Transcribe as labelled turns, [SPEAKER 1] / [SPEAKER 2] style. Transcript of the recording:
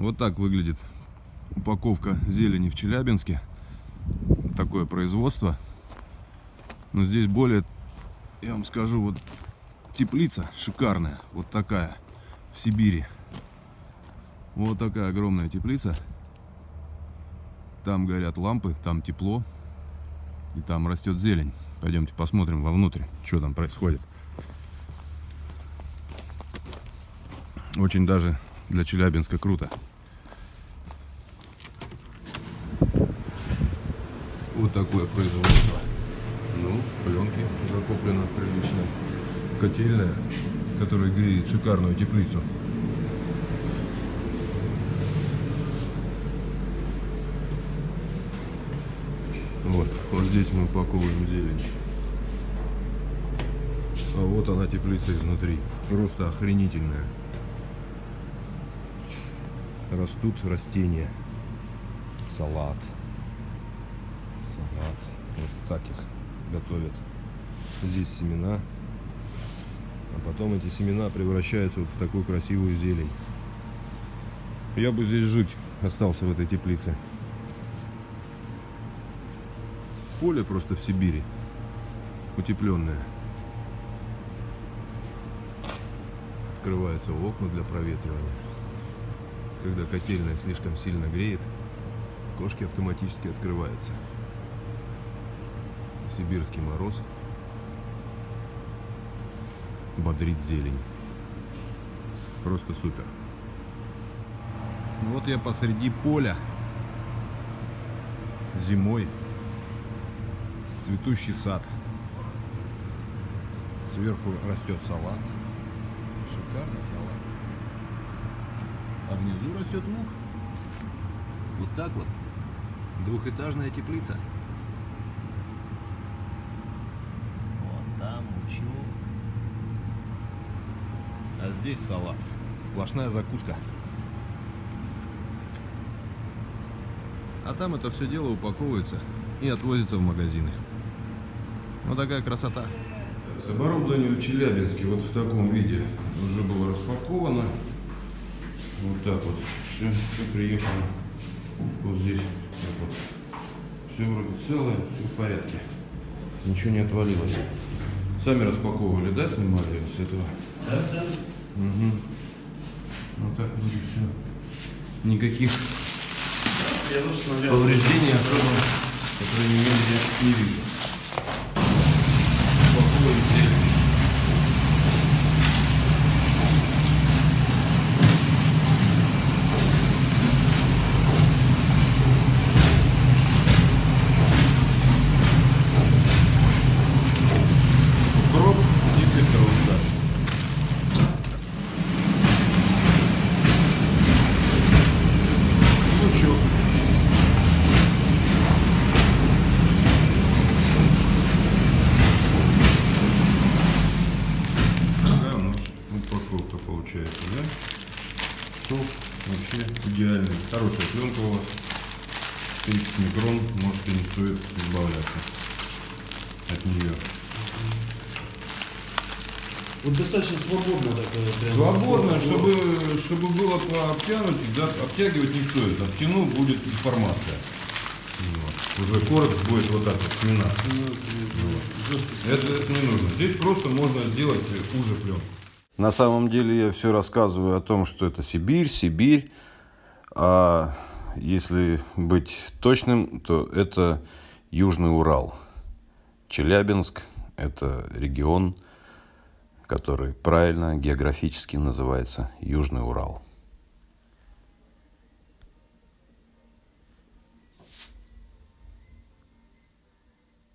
[SPEAKER 1] Вот так выглядит упаковка зелени в Челябинске. Такое производство. Но здесь более, я вам скажу, вот теплица шикарная. Вот такая в Сибири. Вот такая огромная теплица. Там горят лампы, там тепло. И там растет зелень. Пойдемте посмотрим вовнутрь, что там происходит. Очень даже для Челябинска круто. Вот такое производство. Ну, пленки закоплено прилично. Котельная, которая греет шикарную теплицу. Вот, вот здесь мы упаковываем зелень. А вот она теплица изнутри. Просто охренительная. Растут растения. Салат. Салат. Вот так их готовят. Здесь семена. А потом эти семена превращаются вот в такую красивую зелень. Я бы здесь жить остался в этой теплице. Поле просто в Сибири. Утепленное. Открываются окна для проветривания. Когда котельная слишком сильно греет, кошки автоматически открываются. Сибирский мороз бодрит зелень. Просто супер. Вот я посреди поля зимой цветущий сад. Сверху растет салат. Шикарный салат. А внизу растет лук. Вот так вот. Двухэтажная теплица. Лучок. А здесь салат. Сплошная закуска. А там это все дело упаковывается и отвозится в магазины. Вот такая красота. С оборудованием в Челябинске вот в таком виде уже было распаковано. Вот так вот. Все, все приехало. Вот здесь. Так вот. Все вроде целое, все в порядке. Ничего не отвалилось. Сами распаковывали, да, снимали с этого?
[SPEAKER 2] Да, да.
[SPEAKER 1] Угу. Вот так будет все. Никаких
[SPEAKER 2] тоже смотрел.
[SPEAKER 1] повреждений особо, по крайней мере, не вижу. Упаковывали зелень. Укроп и петрушка. Лучок. Такая у нас упаковка получается, да? Шов вообще идеальный. Хорошая пленка у вас. 30 микрон, может и не стоит избавляться от нее.
[SPEAKER 2] Вот достаточно свободно такое. Прям,
[SPEAKER 1] Свободно,
[SPEAKER 2] Вот.
[SPEAKER 1] чтобы, чтобы было обтянуть, да, обтягивать не стоит. Обтяну будет деформация. Вот. Уже коротко будет вот так вот сминаться. Вот. Это, это не нужно. Здесь просто можно сделать уже пленку. На самом деле я все рассказываю о том, что это Сибирь, Сибирь. А если быть точным, то это Южный Урал. Челябинск – это регион, который правильно географически называется Южный Урал.